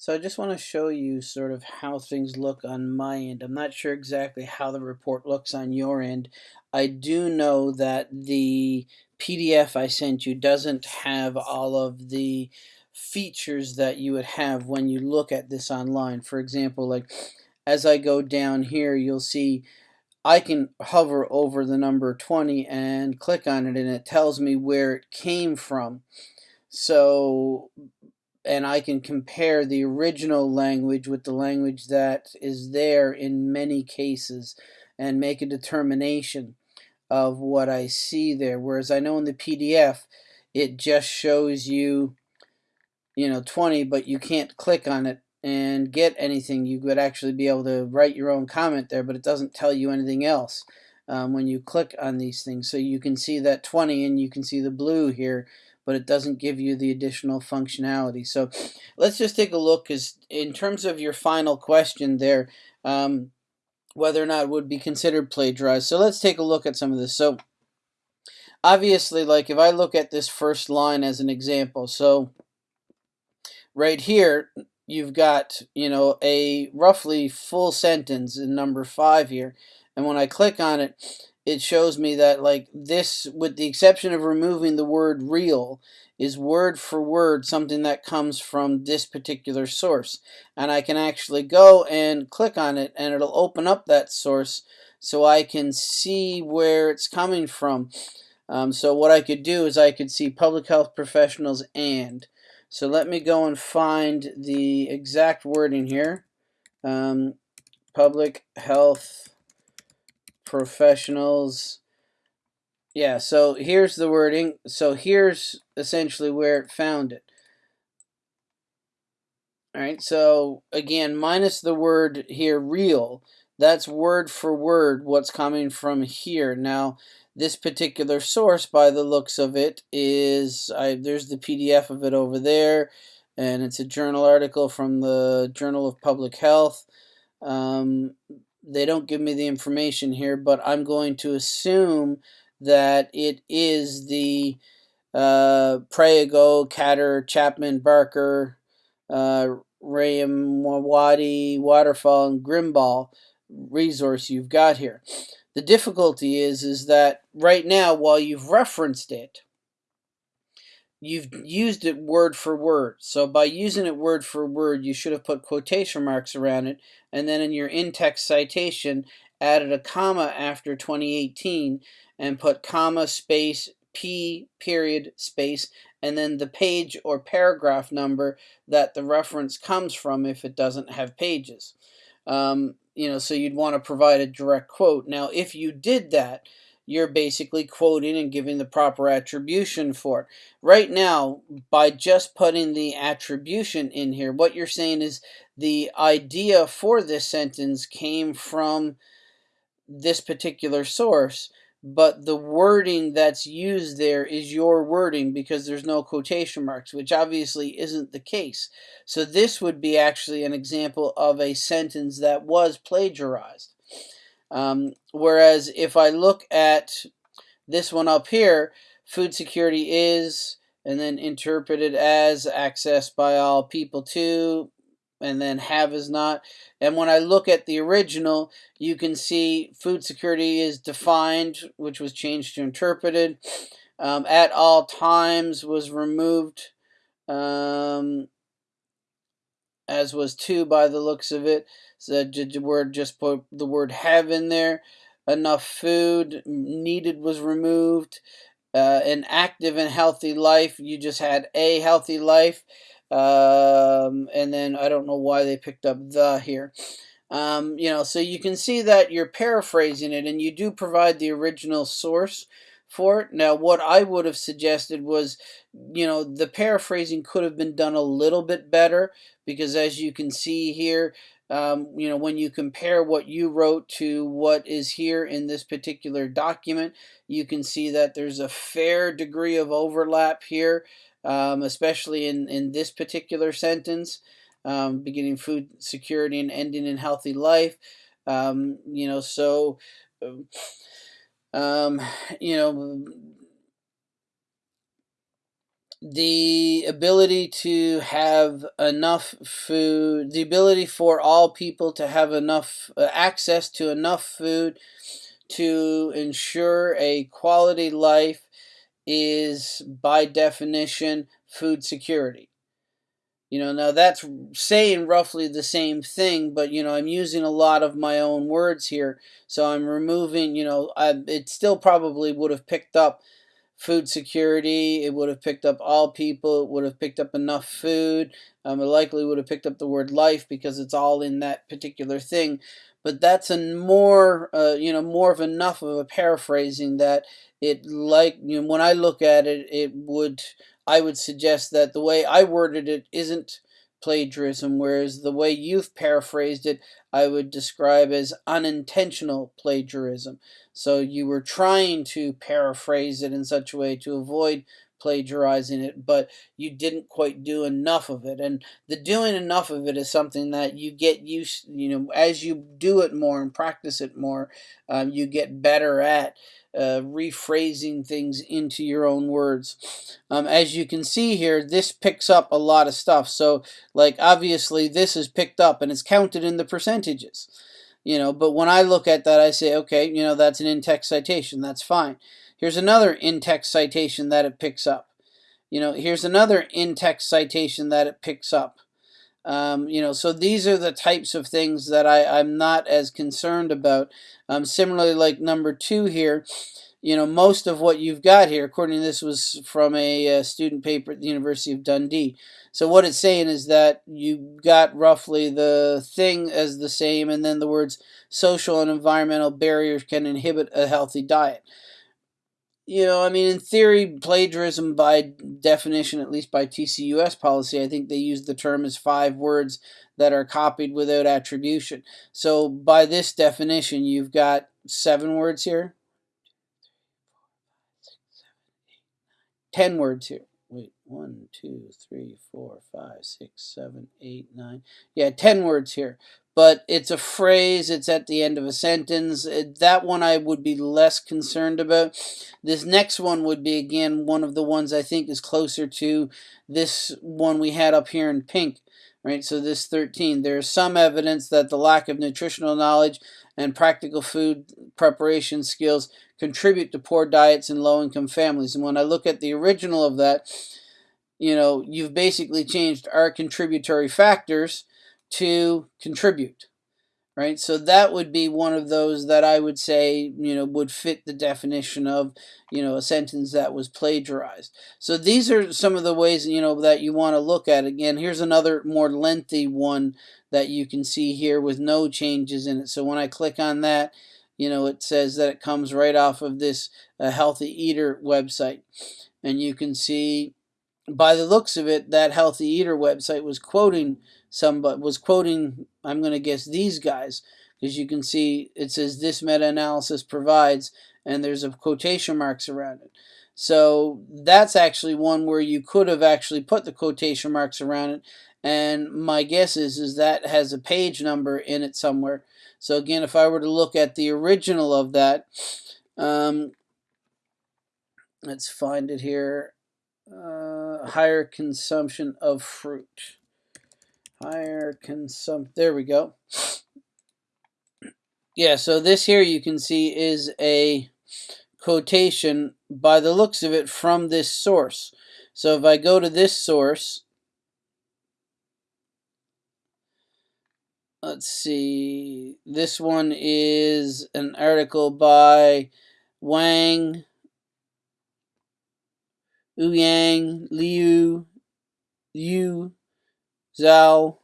So I just want to show you sort of how things look on my end. I'm not sure exactly how the report looks on your end. I do know that the PDF I sent you doesn't have all of the features that you would have when you look at this online. For example, like as I go down here, you'll see I can hover over the number 20 and click on it and it tells me where it came from. So and I can compare the original language with the language that is there in many cases and make a determination of what I see there. Whereas I know in the PDF, it just shows you, you know, 20, but you can't click on it and get anything. You would actually be able to write your own comment there, but it doesn't tell you anything else um, when you click on these things. So you can see that 20 and you can see the blue here but it doesn't give you the additional functionality. So let's just take a look because in terms of your final question there, um, whether or not would be considered plagiarized. So let's take a look at some of this. So obviously, like if I look at this first line as an example, so right here, you've got, you know, a roughly full sentence in number five here. And when I click on it, it shows me that like this, with the exception of removing the word real, is word for word something that comes from this particular source. And I can actually go and click on it and it'll open up that source so I can see where it's coming from. Um, so what I could do is I could see public health professionals and. So let me go and find the exact wording here. Um, public health professionals. Yeah, so here's the wording. So here's essentially where it found it. All right, so again, minus the word here, real, that's word for word what's coming from here. Now, this particular source, by the looks of it, is, I, there's the PDF of it over there, and it's a journal article from the Journal of Public Health. Um, they don't give me the information here, but I'm going to assume that it is the uh, Catter, Chapman, Barker, uh, Wadi, Waterfall, and Grimball resource you've got here. The difficulty is, is that right now, while you've referenced it, you've used it word for word. So by using it word for word, you should have put quotation marks around it, and then in your in-text citation, added a comma after 2018 and put comma space p period space and then the page or paragraph number that the reference comes from if it doesn't have pages. Um, you know, so you'd want to provide a direct quote. Now, if you did that, you're basically quoting and giving the proper attribution for it. Right now, by just putting the attribution in here, what you're saying is the idea for this sentence came from this particular source, but the wording that's used there is your wording because there's no quotation marks, which obviously isn't the case. So this would be actually an example of a sentence that was plagiarized. Um, whereas if I look at this one up here, food security is, and then interpreted as accessed by all people to, and then have is not. And when I look at the original, you can see food security is defined, which was changed to interpreted. Um, at all times was removed, um, as was two by the looks of it. So the word just put the word have in there. Enough food needed was removed. Uh, an active and healthy life. You just had a healthy life. Um, and then I don't know why they picked up the here. Um, you know, so you can see that you're paraphrasing it and you do provide the original source for it. Now, what I would have suggested was, you know, the paraphrasing could have been done a little bit better because as you can see here, um, you know, when you compare what you wrote to what is here in this particular document, you can see that there's a fair degree of overlap here, um, especially in, in this particular sentence, um, beginning food security and ending in healthy life. Um, you know, so, um, you know, the ability to have enough food, the ability for all people to have enough uh, access to enough food to ensure a quality life is by definition food security. You know, now that's saying roughly the same thing, but you know, I'm using a lot of my own words here, so I'm removing. You know, I, it still probably would have picked up food security. It would have picked up all people. It would have picked up enough food. Um, it likely would have picked up the word life because it's all in that particular thing. But that's a more, uh, you know, more of enough of a paraphrasing that it like you know, when I look at it, it would I would suggest that the way I worded it isn't plagiarism, whereas the way you've paraphrased it, I would describe as unintentional plagiarism. So you were trying to paraphrase it in such a way to avoid plagiarizing it, but you didn't quite do enough of it. And the doing enough of it is something that you get used, you know, as you do it more and practice it more, um, you get better at uh, rephrasing things into your own words. Um, as you can see here, this picks up a lot of stuff. So, like, obviously, this is picked up and it's counted in the percentages. You know, but when I look at that, I say, okay, you know, that's an in-text citation. That's fine. Here's another in-text citation that it picks up. You know, here's another in-text citation that it picks up. Um, you know, so these are the types of things that I, I'm not as concerned about. Um, similarly, like number two here, you know, most of what you've got here, according to this, was from a, a, student paper at the University of Dundee. So what it's saying is that you got roughly the thing as the same, and then the words social and environmental barriers can inhibit a healthy diet you know, I mean, in theory, plagiarism by definition, at least by TCUS policy, I think they use the term as five words that are copied without attribution. So by this definition, you've got seven words here, ten words here. Wait, one, two, three, four, five, six, seven, eight, nine. Yeah, ten words here but it's a phrase, it's at the end of a sentence. Uh, that one I would be less concerned about. This next one would be, again, one of the ones I think is closer to this one we had up here in pink. Right, so this 13, there's some evidence that the lack of nutritional knowledge and practical food preparation skills contribute to poor diets in low-income families. And when I look at the original of that, you know, you've basically changed our contributory factors to contribute right? So that would be one of those that i would say you know would fit the definition of you know a sentence that was plagiarized. So these are some of the ways you know that you want to look at. Again here's another more lengthy one that you can see here with no changes in it. So when i click on that you know it says that it comes right off of this uh, healthy eater website. And you can see by the looks of it that healthy eater website was quoting somebody was quoting, I'm going to guess these guys, because you can see it says this meta-analysis provides, and there's a quotation marks around it. So that's actually one where you could have actually put the quotation marks around it, and my guess is, is that has a page number in it somewhere. So again, if I were to look at the original of that, um, let's find it here, uh, higher consumption of fruit. Higher consumption. There we go. Yeah, so this here you can see is a quotation by the looks of it from this source. So if I go to this source, let's see, this one is an article by Wang, Ouyang, Liu, Yu, Zhao,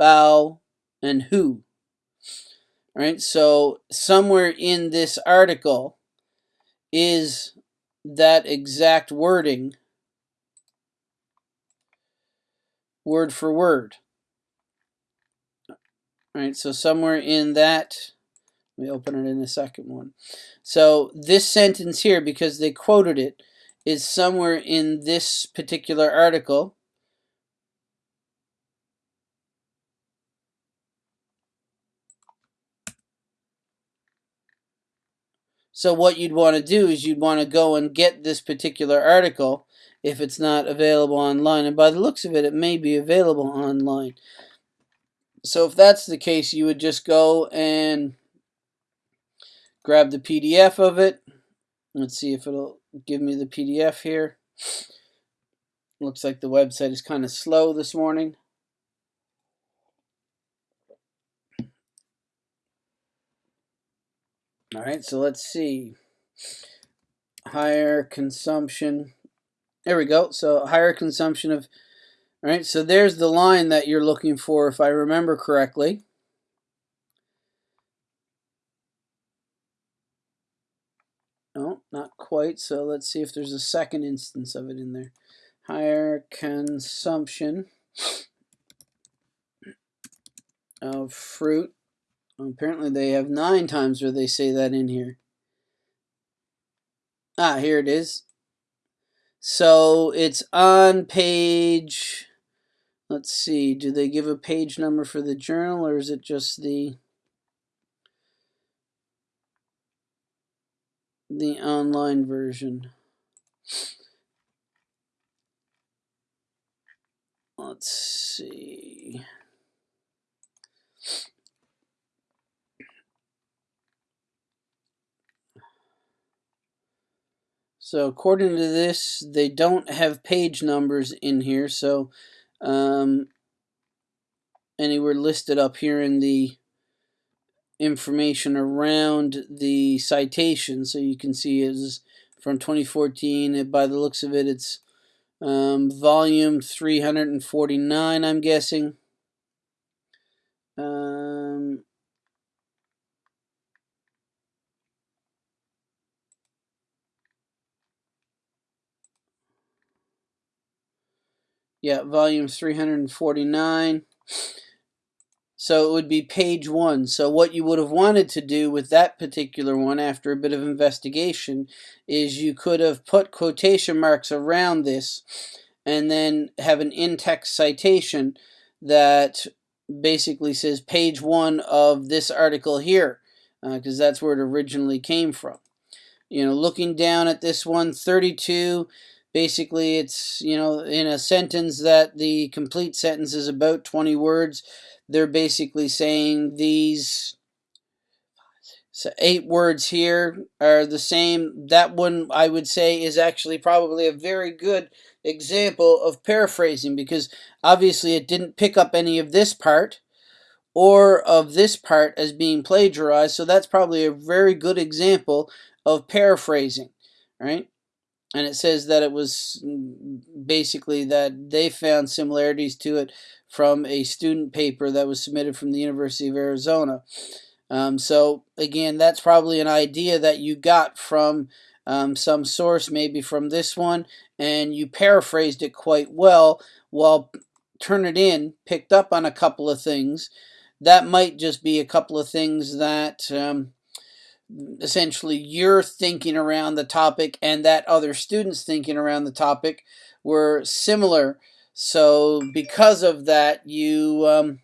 Bao, and Hu. Right? So somewhere in this article is that exact wording word for word. Right? So somewhere in that let me open it in the second one. So this sentence here, because they quoted it, is somewhere in this particular article. So what you'd want to do is you'd want to go and get this particular article if it's not available online. And by the looks of it, it may be available online. So if that's the case, you would just go and grab the PDF of it. Let's see if it'll give me the PDF here. Looks like the website is kind of slow this morning. All right, so let's see. Higher consumption. There we go. So higher consumption of, all right, so there's the line that you're looking for if I remember correctly. No, not quite. So let's see if there's a second instance of it in there. Higher consumption of fruit Apparently they have nine times where they say that in here. Ah, here it is. So it's on page, let's see, do they give a page number for the journal or is it just the the online version? Let's see. So according to this, they don't have page numbers in here, so um, anywhere listed up here in the information around the citation. So you can see it's from 2014. By the looks of it, it's um, volume 349, I'm guessing. Um, Yeah, volume 349. So it would be page one. So what you would have wanted to do with that particular one after a bit of investigation is you could have put quotation marks around this and then have an in-text citation that basically says page one of this article here because uh, that's where it originally came from. You know, looking down at this one, 32 Basically, it's, you know, in a sentence that the complete sentence is about 20 words, they're basically saying these so eight words here are the same. That one, I would say, is actually probably a very good example of paraphrasing because obviously it didn't pick up any of this part or of this part as being plagiarized. So that's probably a very good example of paraphrasing, right? And it says that it was basically that they found similarities to it from a student paper that was submitted from the University of Arizona. Um, so again, that's probably an idea that you got from um, some source, maybe from this one, and you paraphrased it quite well while Turnitin picked up on a couple of things. That might just be a couple of things that um, essentially your thinking around the topic and that other students thinking around the topic were similar. So because of that, you um,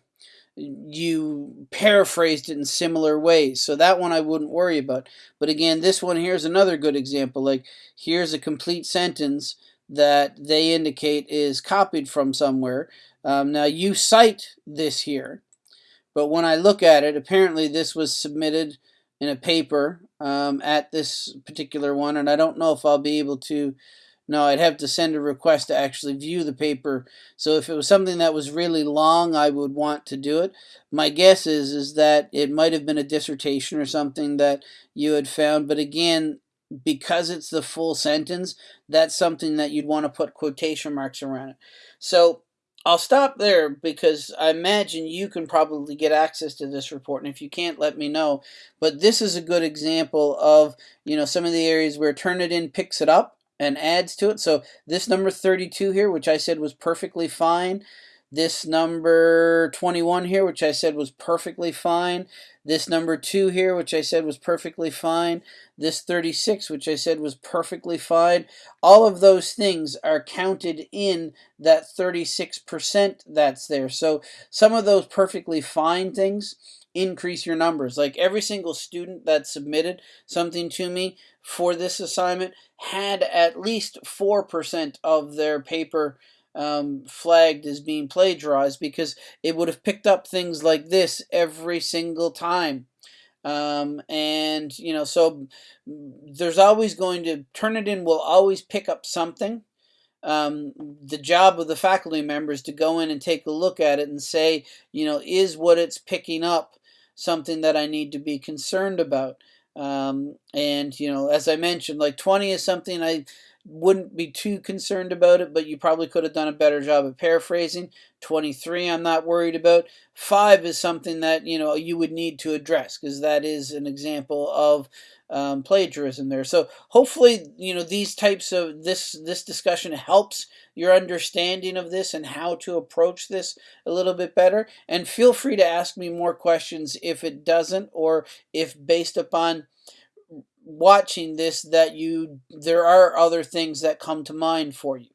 you paraphrased it in similar ways. So that one I wouldn't worry about. But again, this one here's another good example. Like here's a complete sentence that they indicate is copied from somewhere. Um, now you cite this here, but when I look at it, apparently this was submitted in a paper um, at this particular one, and I don't know if I'll be able to. No, I'd have to send a request to actually view the paper. So if it was something that was really long, I would want to do it. My guess is is that it might have been a dissertation or something that you had found. But again, because it's the full sentence, that's something that you'd want to put quotation marks around it. So I'll stop there because I imagine you can probably get access to this report, and if you can't, let me know. But this is a good example of you know some of the areas where Turnitin picks it up and adds to it. So this number 32 here, which I said was perfectly fine, this number 21 here, which I said was perfectly fine, this number 2 here, which I said was perfectly fine, this 36, which I said was perfectly fine, all of those things are counted in that 36% that's there. So some of those perfectly fine things increase your numbers. Like every single student that submitted something to me for this assignment had at least 4% of their paper um, flagged as being plagiarized because it would have picked up things like this every single time. Um, and, you know, so there's always going to, Turnitin will always pick up something. Um, the job of the faculty member is to go in and take a look at it and say, you know, is what it's picking up something that I need to be concerned about? Um, and, you know, as I mentioned, like 20 is something I wouldn't be too concerned about it, but you probably could have done a better job of paraphrasing. 23, I'm not worried about. 5 is something that, you know, you would need to address because that is an example of um, plagiarism there. So hopefully, you know, these types of this this discussion helps your understanding of this and how to approach this a little bit better. And feel free to ask me more questions if it doesn't or if based upon watching this that you there are other things that come to mind for you.